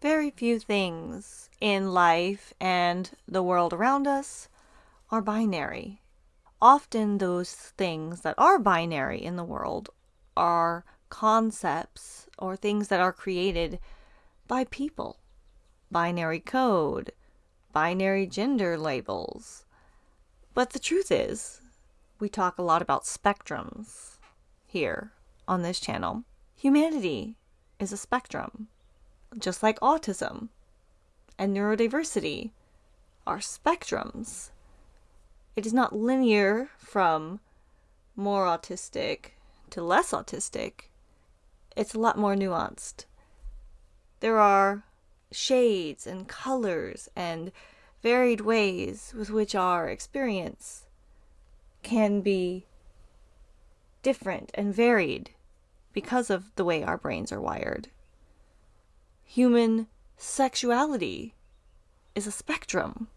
Very few things in life and the world around us are binary. Often, those things that are binary in the world are concepts or things that are created by people. Binary code, binary gender labels. But the truth is, we talk a lot about spectrums here on this channel. Humanity is a spectrum, just like autism and neurodiversity are spectrums. It is not linear from more autistic to less autistic. It's a lot more nuanced. There are shades and colors and varied ways with which our experience can be different and varied because of the way our brains are wired. Human sexuality is a spectrum.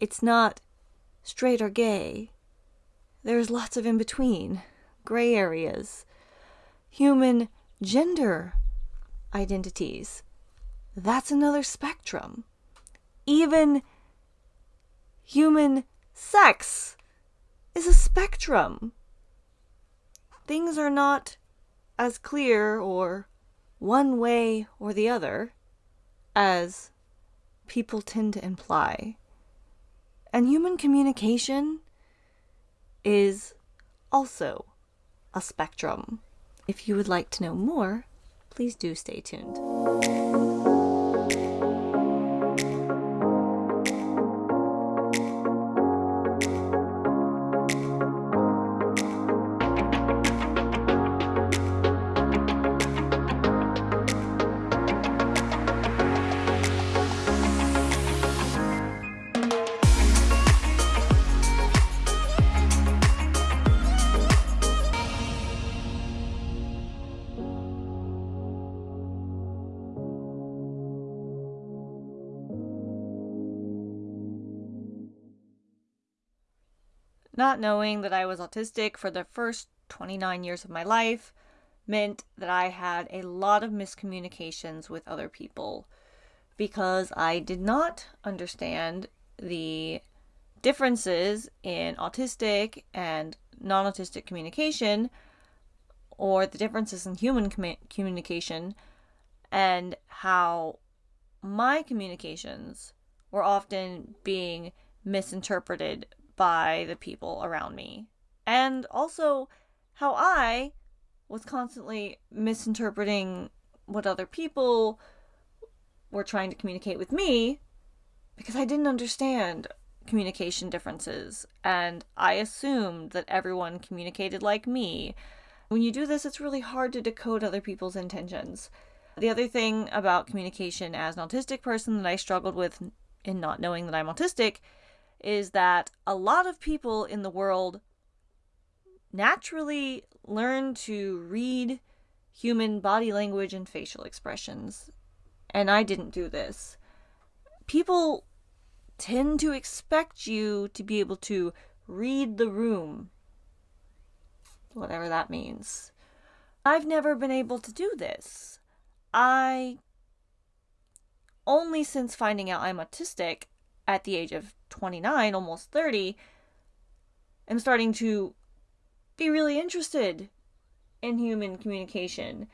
It's not straight or gay. There's lots of in between, gray areas. Human gender identities. That's another spectrum. Even human sex is a spectrum. Things are not as clear or one way or the other as people tend to imply. And human communication is also a spectrum. If you would like to know more, please do stay tuned. Not knowing that I was autistic for the first 29 years of my life meant that I had a lot of miscommunications with other people because I did not understand the differences in autistic and non autistic communication or the differences in human com- communication and how my communications were often being misinterpreted by the people around me. And also how I was constantly misinterpreting what other people were trying to communicate with me because I didn't understand communication differences and I assumed that everyone communicated like me. When you do this, it's really hard to decode other people's intentions. The other thing about communication as an autistic person that I struggled with in not knowing that I'm autistic is that a lot of people in the world naturally learn to read human body language and facial expressions. And I didn't do this. People tend to expect you to be able to read the room, whatever that means. I've never been able to do this. I only since finding out I'm autistic at the age of 29, almost 30, am starting to be really interested in human communication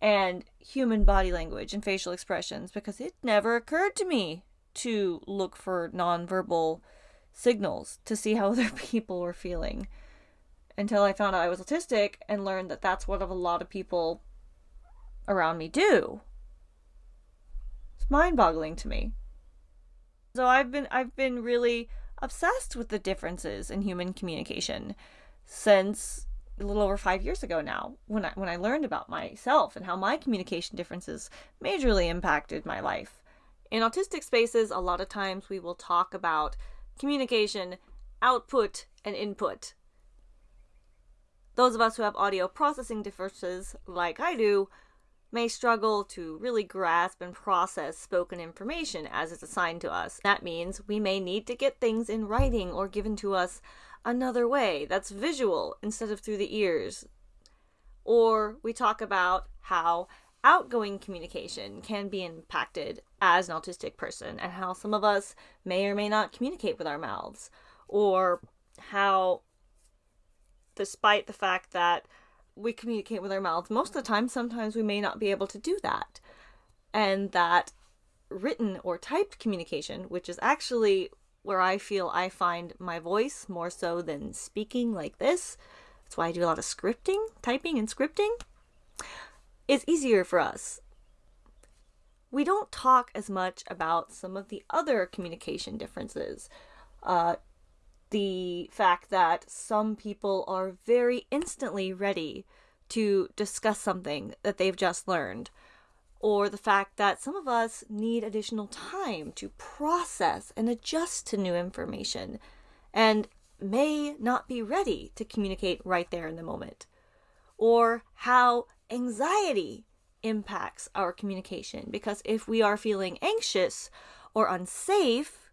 and human body language and facial expressions because it never occurred to me to look for nonverbal signals to see how other people were feeling until I found out I was autistic and learned that that's what a lot of people around me do. It's mind boggling to me. So I've been I've been really obsessed with the differences in human communication since a little over 5 years ago now when I when I learned about myself and how my communication differences majorly impacted my life. In autistic spaces, a lot of times we will talk about communication, output, and input. Those of us who have audio processing differences, like I do, may struggle to really grasp and process spoken information as it's assigned to us. That means we may need to get things in writing or given to us another way that's visual instead of through the ears. Or we talk about how outgoing communication can be impacted as an autistic person, and how some of us may or may not communicate with our mouths, or how, despite the fact that we communicate with our mouths most of the time, sometimes we may not be able to do that. And that written or typed communication, which is actually where I feel I find my voice more so than speaking like this. That's why I do a lot of scripting, typing and scripting. Is easier for us. We don't talk as much about some of the other communication differences. Uh, the fact that some people are very instantly ready to discuss something that they've just learned or the fact that some of us need additional time to process and adjust to new information and may not be ready to communicate right there in the moment, or how anxiety impacts our communication. Because if we are feeling anxious or unsafe,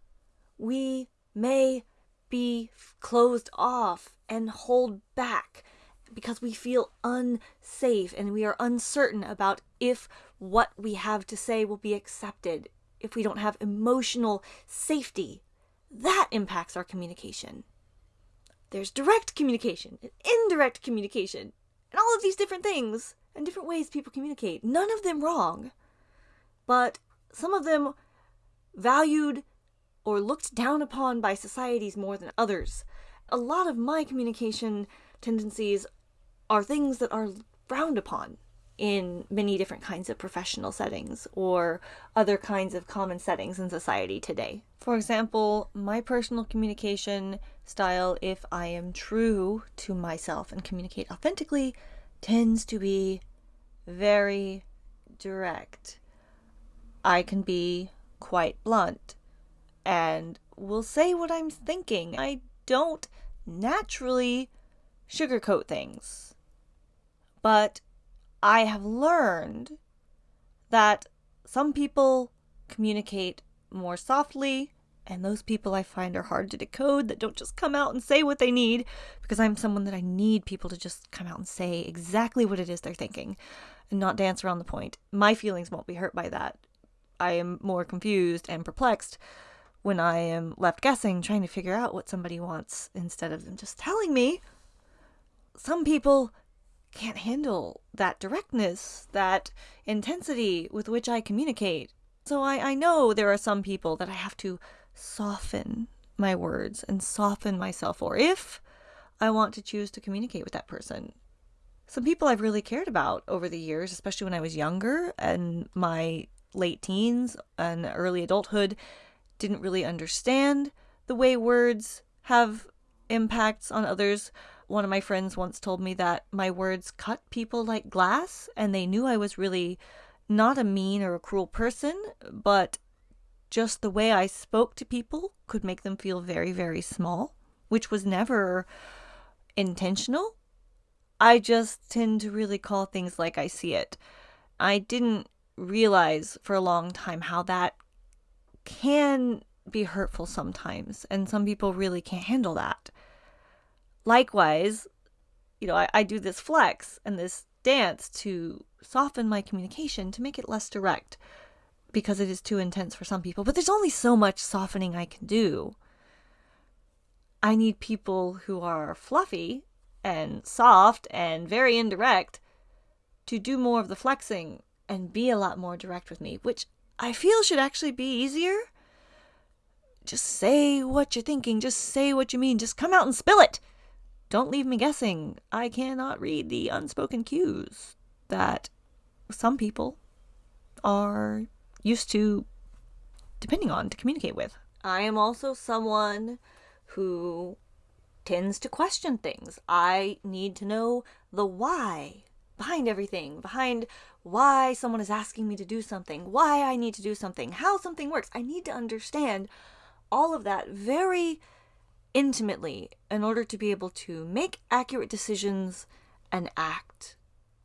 we may be closed off and hold back because we feel unsafe and we are uncertain about if what we have to say will be accepted, if we don't have emotional safety. That impacts our communication. There's direct communication and indirect communication, and all of these different things and different ways people communicate. None of them wrong, but some of them valued or looked down upon by societies more than others. A lot of my communication tendencies are things that are frowned upon in many different kinds of professional settings or other kinds of common settings in society today. For example, my personal communication style, if I am true to myself and communicate authentically, tends to be very direct. I can be quite blunt and will say what I'm thinking. I don't naturally sugarcoat things. But I have learned that some people communicate more softly, and those people I find are hard to decode that don't just come out and say what they need because I'm someone that I need people to just come out and say exactly what it is they're thinking and not dance around the point. My feelings won't be hurt by that. I am more confused and perplexed when I am left guessing, trying to figure out what somebody wants instead of them just telling me. Some people can't handle that directness, that intensity with which I communicate. So I, I know there are some people that I have to soften my words and soften myself for if I want to choose to communicate with that person. Some people I've really cared about over the years, especially when I was younger and my late teens and early adulthood, didn't really understand the way words have impacts on others one of my friends once told me that my words cut people like glass, and they knew I was really not a mean or a cruel person, but just the way I spoke to people could make them feel very, very small, which was never intentional. I just tend to really call things like I see it. I didn't realize for a long time how that can be hurtful sometimes, and some people really can't handle that. Likewise, you know, I, I do this flex and this dance to soften my communication to make it less direct because it is too intense for some people. But there's only so much softening I can do. I need people who are fluffy and soft and very indirect to do more of the flexing and be a lot more direct with me, which I feel should actually be easier. Just say what you're thinking, just say what you mean, just come out and spill it. Don't leave me guessing. I cannot read the unspoken cues that some people are used to depending on to communicate with. I am also someone who tends to question things. I need to know the why behind everything, behind why someone is asking me to do something, why I need to do something, how something works. I need to understand all of that very intimately in order to be able to make accurate decisions and act.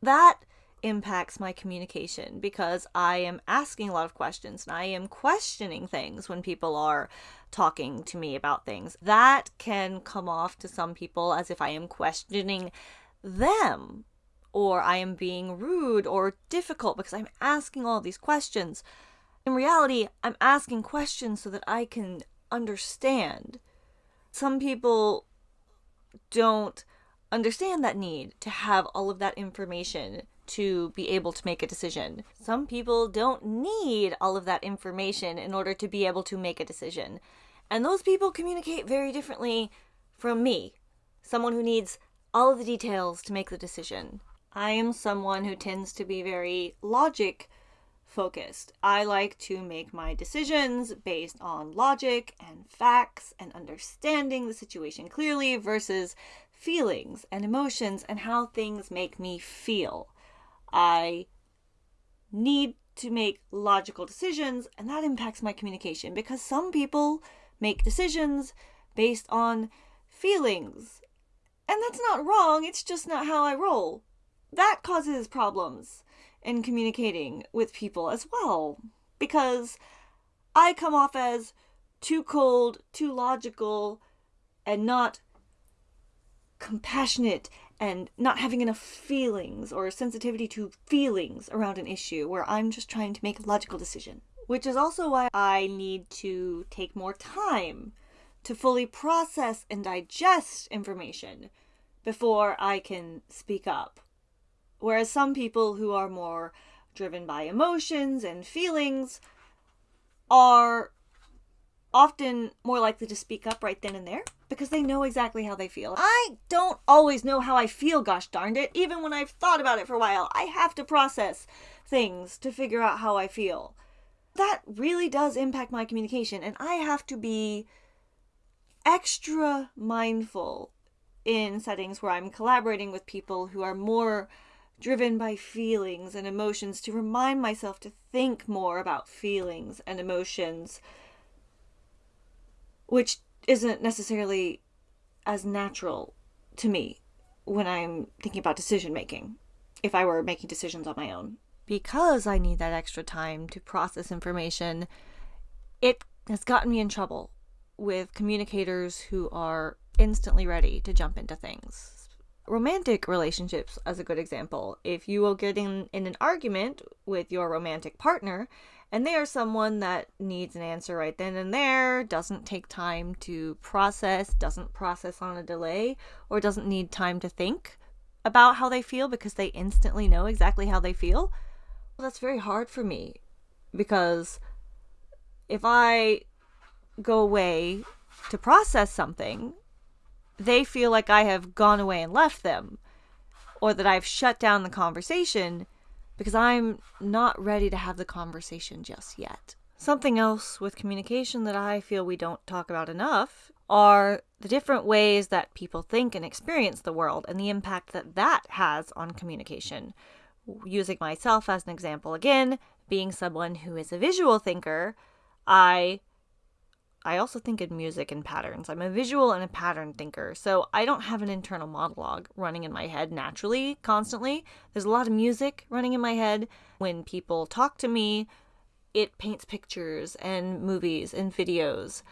That impacts my communication because I am asking a lot of questions and I am questioning things when people are talking to me about things. That can come off to some people as if I am questioning them or I am being rude or difficult because I'm asking all these questions. In reality, I'm asking questions so that I can understand. Some people don't understand that need to have all of that information to be able to make a decision. Some people don't need all of that information in order to be able to make a decision. And those people communicate very differently from me, someone who needs all of the details to make the decision. I am someone who tends to be very logic focused. I like to make my decisions based on logic and facts and understanding the situation clearly versus feelings and emotions and how things make me feel. I need to make logical decisions, and that impacts my communication because some people make decisions based on feelings. And that's not wrong, it's just not how I roll. That causes problems in communicating with people as well because I come off as too cold, too logical, and not compassionate and not having enough feelings or sensitivity to feelings around an issue where I'm just trying to make a logical decision. Which is also why I need to take more time to fully process and digest information before I can speak up. Whereas some people who are more driven by emotions and feelings are often more likely to speak up right then and there because they know exactly how they feel. I don't always know how I feel, gosh darned it. Even when I've thought about it for a while, I have to process things to figure out how I feel. That really does impact my communication, and I have to be extra mindful in settings where I'm collaborating with people who are more driven by feelings and emotions to remind myself to think more about feelings and emotions, which isn't necessarily as natural to me when I'm thinking about decision making, if I were making decisions on my own. Because I need that extra time to process information, it has gotten me in trouble with communicators who are instantly ready to jump into things. Romantic relationships, as a good example. If you will get in, in an argument with your romantic partner and they are someone that needs an answer right then and there, doesn't take time to process, doesn't process on a delay, or doesn't need time to think about how they feel because they instantly know exactly how they feel. Well, that's very hard for me because if I go away to process something, they feel like I have gone away and left them, or that I've shut down the conversation because I'm not ready to have the conversation just yet. Something else with communication that I feel we don't talk about enough are the different ways that people think and experience the world and the impact that that has on communication. Using myself as an example again, being someone who is a visual thinker, I I also think in music and patterns. I'm a visual and a pattern thinker, so I don't have an internal monologue running in my head naturally, constantly. There's a lot of music running in my head. When people talk to me, it paints pictures and movies and videos.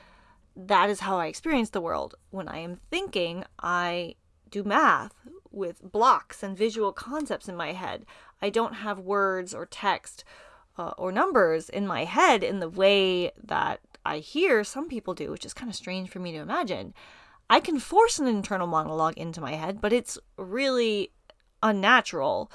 That is how I experience the world. When I am thinking, I do math with blocks and visual concepts in my head. I don't have words or text uh, or numbers in my head in the way that I hear some people do, which is kind of strange for me to imagine. I can force an internal monologue into my head, but it's really unnatural.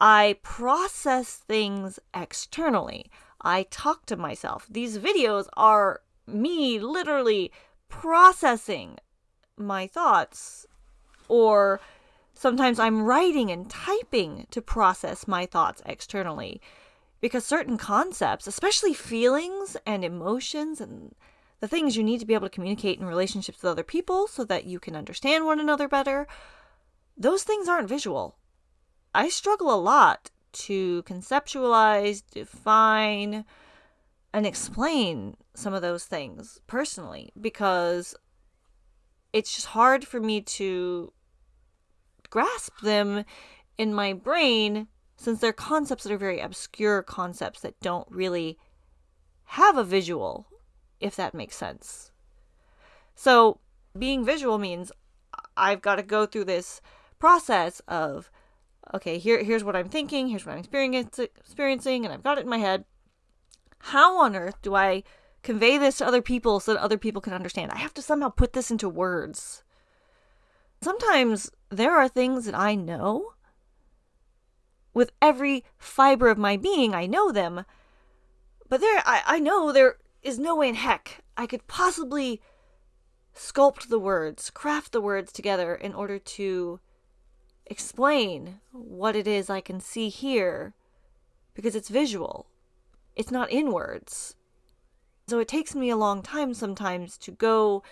I process things externally. I talk to myself. These videos are me literally processing my thoughts. Or sometimes I'm writing and typing to process my thoughts externally because certain concepts, especially feelings and emotions and the things you need to be able to communicate in relationships with other people so that you can understand one another better, those things aren't visual. I struggle a lot to conceptualize, define, and explain some of those things personally because it's just hard for me to grasp them in my brain since they're concepts that are very obscure concepts that don't really have a visual, if that makes sense. So, being visual means I've got to go through this process of okay, here here's what I'm thinking, here's what I'm experiencing, and I've got it in my head. How on earth do I convey this to other people so that other people can understand? I have to somehow put this into words. Sometimes there are things that I know. With every fiber of my being, I know them. But there, I, I know there is no way in heck I could possibly sculpt the words, craft the words together in order to explain what it is I can see here because it's visual. It's not in words. So it takes me a long time sometimes to go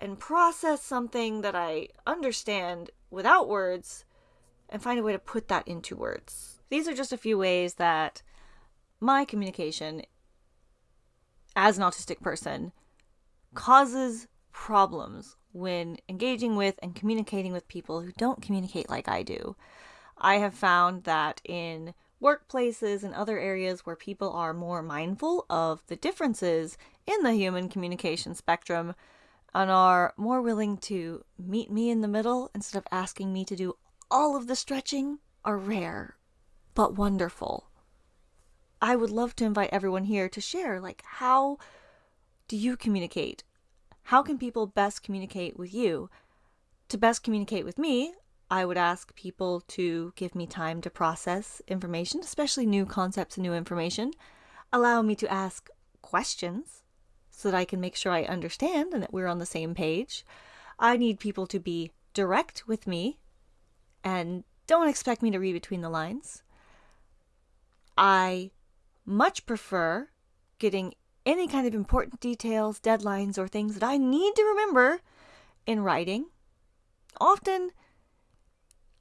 and process something that I understand without words and find a way to put that into words. These are just a few ways that my communication as an autistic person causes problems when engaging with and communicating with people who don't communicate like I do. I have found that in workplaces and other areas where people are more mindful of the differences in the human communication spectrum and are more willing to meet me in the middle instead of asking me to do all of the stretching are rare but wonderful. I would love to invite everyone here to share like how do you communicate how can people best communicate with you? To best communicate with me, I would ask people to give me time to process information, especially new concepts and new information. Allow me to ask questions so that I can make sure I understand and that we're on the same page. I need people to be direct with me and don't expect me to read between the lines. I much prefer getting any kind of important details, deadlines, or things that I need to remember in writing. Often,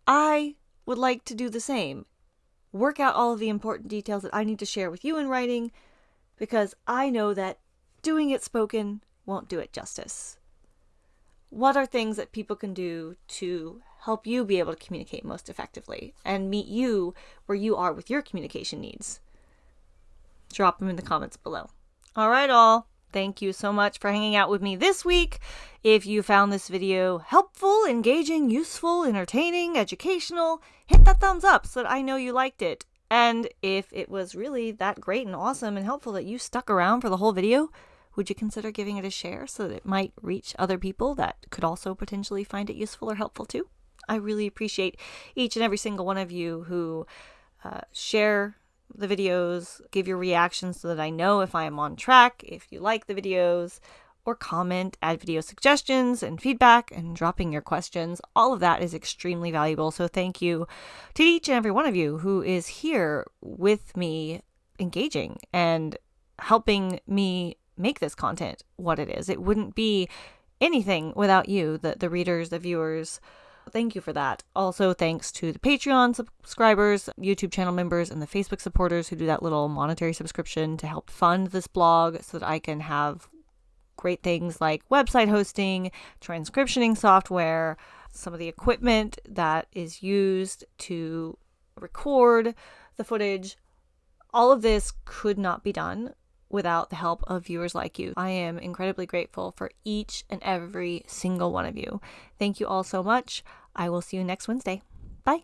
I would like to do the same. Work out all of the important details that I need to share with you in writing because I know that doing it spoken won't do it justice. What are things that people can do to help you be able to communicate most effectively and meet you where you are with your communication needs? Drop them in the comments below. All right, all. Thank you so much for hanging out with me this week. If you found this video helpful, engaging, useful, entertaining, educational, hit that thumbs up so that I know you liked it. And if it was really that great and awesome and helpful that you stuck around for the whole video, would you consider giving it a share so that it might reach other people that could also potentially find it useful or helpful too? I really appreciate each and every single one of you who uh, share the videos, give your reactions so that I know if I am on track, if you like the videos, or comment, add video suggestions and feedback, and dropping your questions. All of that is extremely valuable. So, thank you to each and every one of you who is here with me, engaging and helping me make this content what it is. It wouldn't be anything without you, the, the readers, the viewers, Thank you for that. Also, thanks to the Patreon subscribers, YouTube channel members, and the Facebook supporters who do that little monetary subscription to help fund this blog so that I can have great things like website hosting, transcriptioning software, some of the equipment that is used to record the footage. All of this could not be done without the help of viewers like you. I am incredibly grateful for each and every single one of you. Thank you all so much. I will see you next Wednesday. Bye.